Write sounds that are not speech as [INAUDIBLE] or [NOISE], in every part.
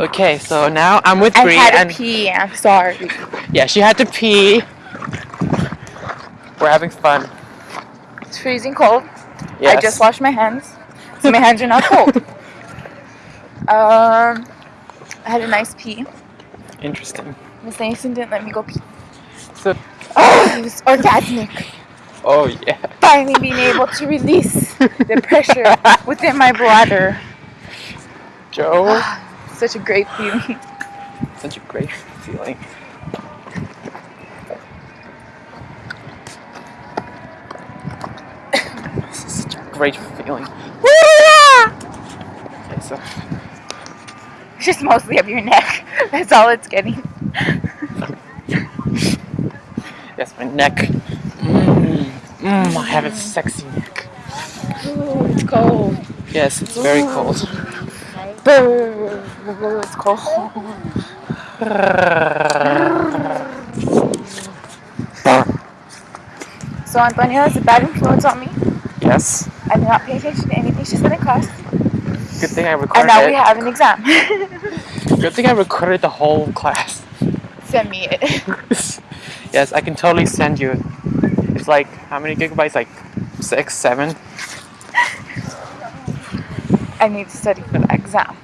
Okay, so now I'm with Bree. I had to pee. I'm sorry. yeah, she had to pee. We're having fun. It's freezing cold. Yes. I just washed my hands, so my hands are not cold. [LAUGHS] um, I had a nice pee. Interesting. Miss Nason didn't let me go pee. So, Oh, it was orgasmic. oh yeah. Finally being able to release the pressure [LAUGHS] within my bladder. Joe, Such a great feeling. [LAUGHS] such a great feeling. This is such a great feeling. [LAUGHS] Okay, so It's just mostly up your neck. [LAUGHS] That's all it's getting. yes, my neck. Mm, mm, I have a sexy neck. Ooh, it's cold. Yes, it's very cold. Brr, It's cold. So Antonia has a bad influence on me. Yes. I do not pay attention to anything she said in class. Good thing I recorded. And now we have an exam. [LAUGHS] Good thing I recorded the whole class. Send me it. [LAUGHS] yes, I can totally send you. It's like how many gigabytes? Like six, seven. I need to study for the exam.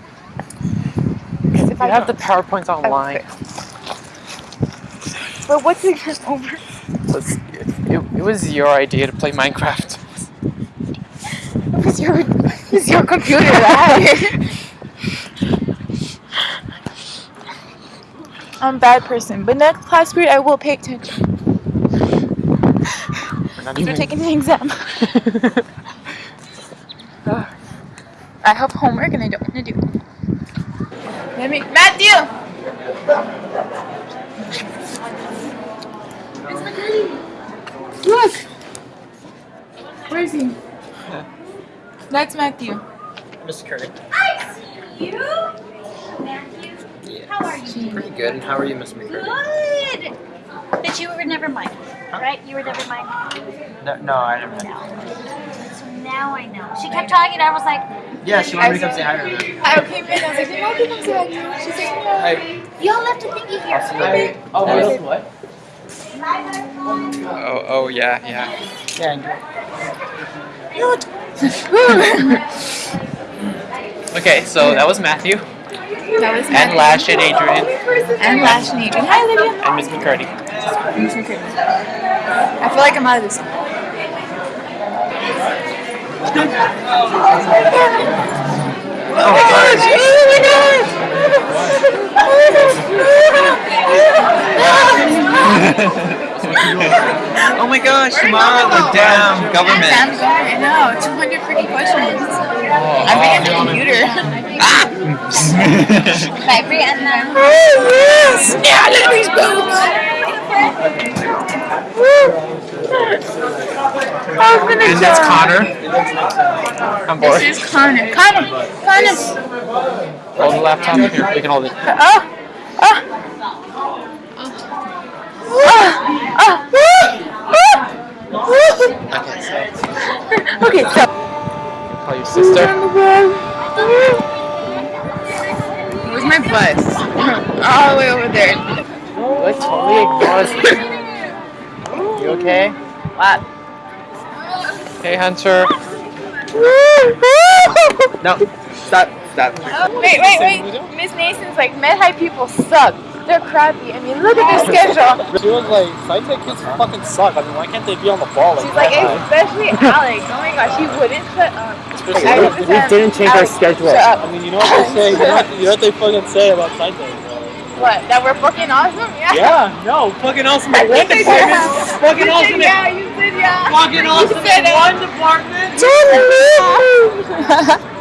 if You I have the powerpoints online. But what's the exam over? So it, it was your idea to play Minecraft. It was your, it was your computer that. I'm a bad person, but next class period I will pay attention. We're not You're taking the exam. [LAUGHS] [LAUGHS] I have homework and I don't want to do it. Let me, Matthew. Look. Where is he? That's Matthew. Mr. Curry. You? Matthew? How are you? Pretty good. And how are you, Miss McCurdy? Good! But you were never mine, right? You were never mine? No, no, I didn't. No. So now I know. She kept talking and I was like, Yeah, she wanted me to come say hi to her. I came in, I was like, Matthew comes back. She's like, no. Hi. y'all left a thingy here. Oh, really? What? Oh, oh, yeah, yeah. Yeah. [LAUGHS] okay, so that was Matthew That was and Lash and Adrian And Lash and Adrian. Hi, Olivia. and Miss McCurdy. I feel like I'm out of this. Oh my gosh! oh my gosh, oh Mom, the damn government. Damn government. I know. 200 freaking questions. I'm big into computer. Bye, Brianna. yeah, look at these boobs. And that's. Uh, Connor. I'm bored. This is Connor. Connor. Connor. Hold the laptop here. We can hold it. Oh. Oh. Oh. Oh. Okay, so call your sister. Where's my bus? [LAUGHS] All the way over there. Like totally ignores. You okay? What? Hey, Hunter. No, stop, stop. Wait, wait, wait. Miss Nason's like, med high people suck. They're crappy. I mean, look at their schedule. She was like, SciTech kids fucking suck. I mean, why can't they be on the ball? Like, She's like, especially Alex. Oh my gosh, he wouldn't shut up. I we- we didn't change our schedule. Shut I mean, you know what they say? You know what, you know what they fucking say about SciTech, bro? What? That we're fucking awesome? Yeah. Yeah, no, fucking awesome I in one said department. yeah. Fucking You awesome yeah. Said yeah. fucking awesome in one department. Totally. [LAUGHS]